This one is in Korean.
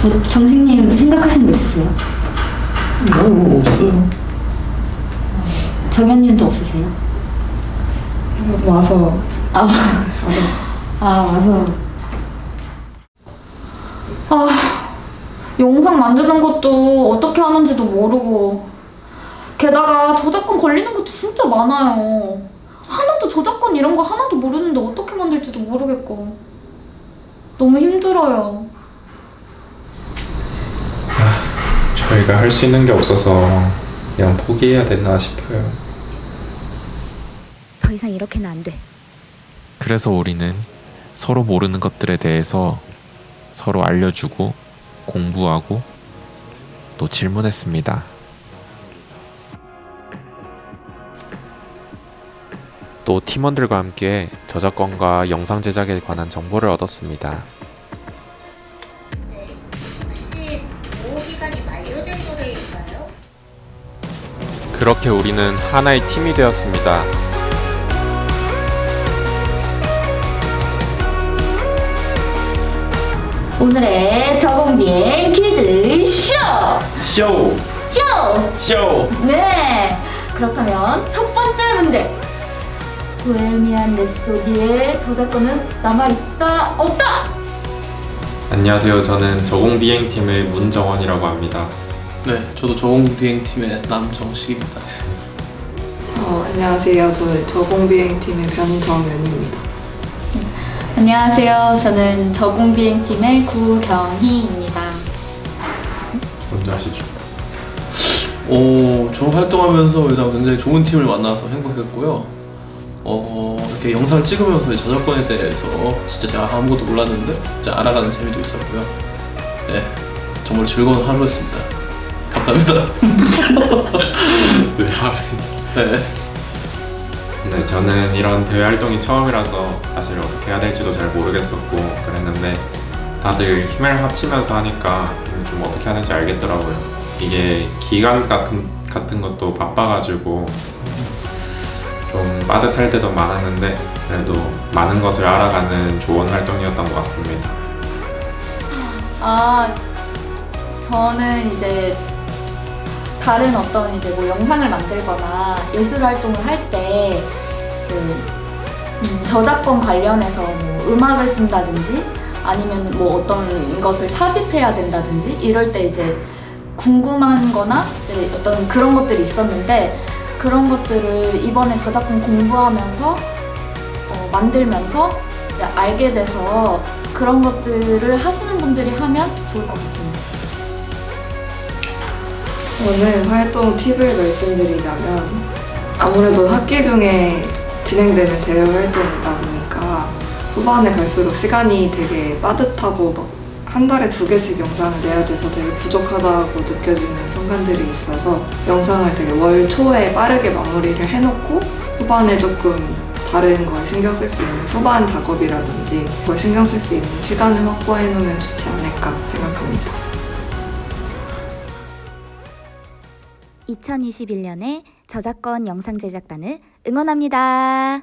저 정식님 생각하신 거 있으세요? 뭐 없어요. 정현님도 없으세요? 와서. 아, 아 와서. 아 영상 만드는 것도 어떻게 하는지도 모르고. 게다가 저작권 걸리는 것도 진짜 많아요. 하나도 저작권 이런 거 하나도 모르는데 어떻게 만들지도 모르겠고. 너무 힘들어요 저희가 할 수 있는 게 없어서 그냥 포기해야 되나 싶어요. 더 이상 이렇게는 안 돼. 그래서 우리는 서로 모르는 것들에 대해서 서로 알려주고 공부하고 또 질문했습니다. 또 팀원들과 함께 저작권과 영상 제작에 관한 정보를 얻었습니다. 그렇게 우리는 하나의 팀이 되었습니다. 오늘의 저공비행 퀴즈 쇼! 쇼! 쇼! 쇼! 네! 그렇다면 첫 번째 문제 보헤미안 랩소디의 저작권은 남아있다 없다! 안녕하세요. 저는 저공비행팀의 문정원이라고 합니다. 네, 저도 저공비행팀의 남정식입니다. 어, 안녕하세요. 저 저공비행팀의 변정연입니다. 안녕하세요. 저는 저공비행팀의 구경희입니다. 먼저 하시죠. 오, 저 활동하면서 일단 굉장히 좋은 팀을 만나서 행복했고요. 어, 이렇게 영상을 찍으면서 저작권에 대해서 진짜 제가 아무것도 몰랐는데 진짜 알아가는 재미도 있었고요. 네, 정말 즐거운 하루였습니다. 감사합니다. 네, 하루. 네. 네, 저는 이런 대외 활동이 처음이라서 사실 어떻게 해야 될지도 잘 모르겠었고 그랬는데 다들 힘을 합치면서 하니까 좀 어떻게 하는지 알겠더라고요. 이게 기간 같은, 같은 것도 바빠가지고 좀 빠듯할 때도 많았는데 그래도 많은 것을 알아가는 좋은 활동이었던 것 같습니다. 아, 저는 이제 다른 어떤 이제 뭐 영상을 만들거나 예술 활동을 할 때 이제 음, 저작권 관련해서 뭐 음악을 쓴다든지 아니면 뭐 어떤 것을 삽입해야 된다든지 이럴 때 이제 궁금한 거나 이제 어떤 그런 것들이 있었는데 그런 것들을 이번에 저작권 공부하면서 어, 만들면서 이제 알게 돼서 그런 것들을 하시는 분들이 하면 좋을 것 같습니다. 오늘 활동 팁을 말씀드리자면 아무래도 학기 중에 진행되는 대외 활동이다 보니까 후반에 갈수록 시간이 되게 빠듯하고 막 한 달에 두 개씩 영상을 내야 돼서 되게 부족하다고 느껴지는 순간들이 있어서 영상을 되게 월 초에 빠르게 마무리를 해놓고 후반에 조금 다른 거에 신경 쓸 수 있는 후반 작업이라든지 그걸 신경 쓸 수 있는 시간을 확보해 놓으면 좋지 않을까 생각합니다. 2021년에 저작권 영상 제작단을 응원합니다.